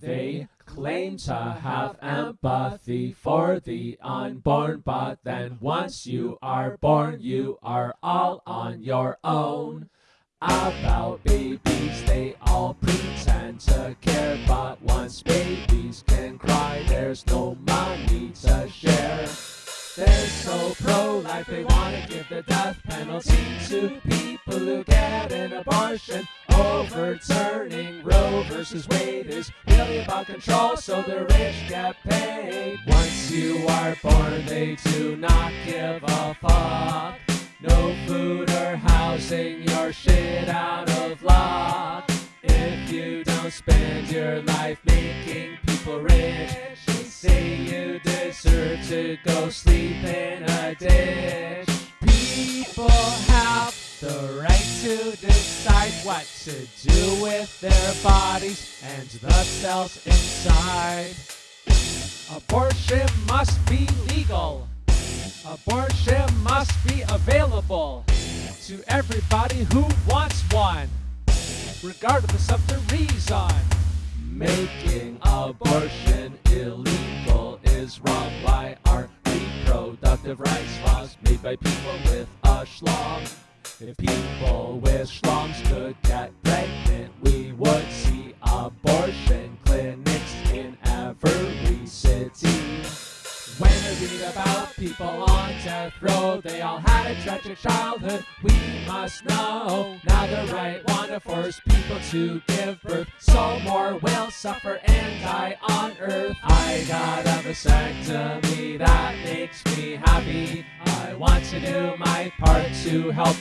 They claim to have empathy for the unborn, but then once you are born, you are all on your own. About babies, they all pretend to care, but once babies can cry, there's no money to share. They're so pro-life, they want to give the death penalty to people who get an abortion. Overturning Roe versus Wade is really about control, so the rich get paid. Once you are born, they do not give a fuck. No food or housing, you're shit out of luck. If you don't spend your life making people rich, they say you deserve to go sleep in a ditch. What to do with their bodies and the cells inside. Abortion must be legal. Abortion must be available to everybody who wants one, regardless of the reason. Making abortion illegal is wrong by our reproductive rights laws made by people with a schlong. If people with schlongs could get pregnant, we would see abortion clinics in every city. When I read about people on death row, they all had a tragic childhood. We must know now the right one to force people to give birth, so more will suffer and die on earth. I got a vasectomy that makes me happy. I want to do my part to help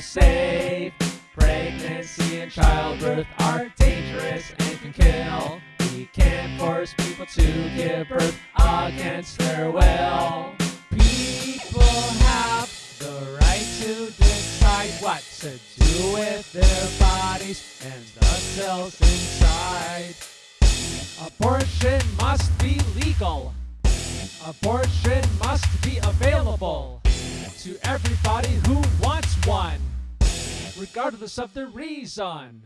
safe. Pregnancy and childbirth are dangerous and can kill. We can't force people to give birth against their will. People have the right to decide what to do with their bodies and the cells inside. Abortion must be legal. Abortion must be available to everybody who regardless of the reason.